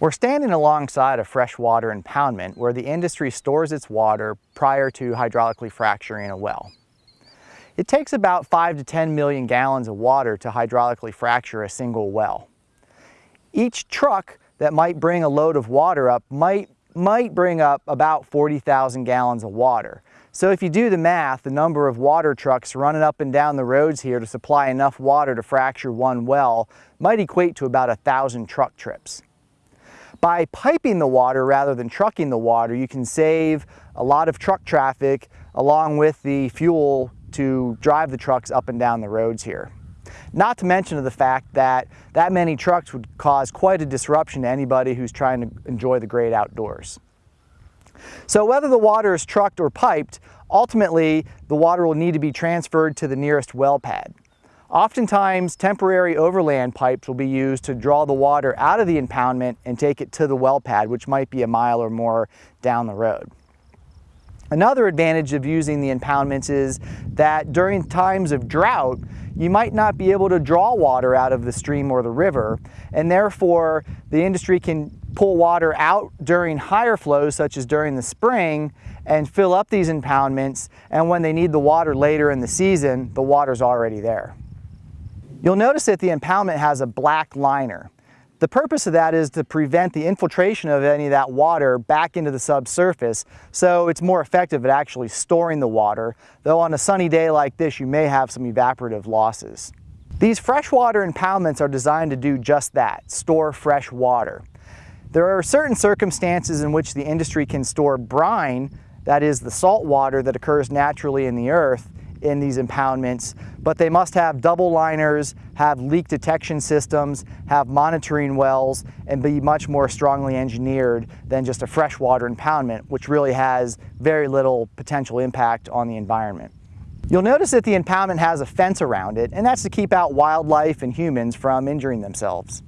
We're standing alongside a freshwater impoundment where the industry stores its water prior to hydraulically fracturing a well. It takes about 5 to 10 million gallons of water to hydraulically fracture a single well. Each truck that might bring a load of water up might, might bring up about 40,000 gallons of water. So if you do the math, the number of water trucks running up and down the roads here to supply enough water to fracture one well might equate to about a thousand truck trips. By piping the water rather than trucking the water, you can save a lot of truck traffic along with the fuel to drive the trucks up and down the roads here. Not to mention the fact that that many trucks would cause quite a disruption to anybody who's trying to enjoy the great outdoors. So whether the water is trucked or piped, ultimately the water will need to be transferred to the nearest well pad. Oftentimes, temporary overland pipes will be used to draw the water out of the impoundment and take it to the well pad, which might be a mile or more down the road. Another advantage of using the impoundments is that during times of drought, you might not be able to draw water out of the stream or the river, and therefore the industry can pull water out during higher flows, such as during the spring, and fill up these impoundments, and when they need the water later in the season, the water's already there. You'll notice that the impoundment has a black liner. The purpose of that is to prevent the infiltration of any of that water back into the subsurface, so it's more effective at actually storing the water, though on a sunny day like this you may have some evaporative losses. These freshwater impoundments are designed to do just that, store fresh water. There are certain circumstances in which the industry can store brine, that is the salt water that occurs naturally in the earth, in these impoundments, but they must have double liners, have leak detection systems, have monitoring wells, and be much more strongly engineered than just a freshwater impoundment, which really has very little potential impact on the environment. You'll notice that the impoundment has a fence around it, and that's to keep out wildlife and humans from injuring themselves.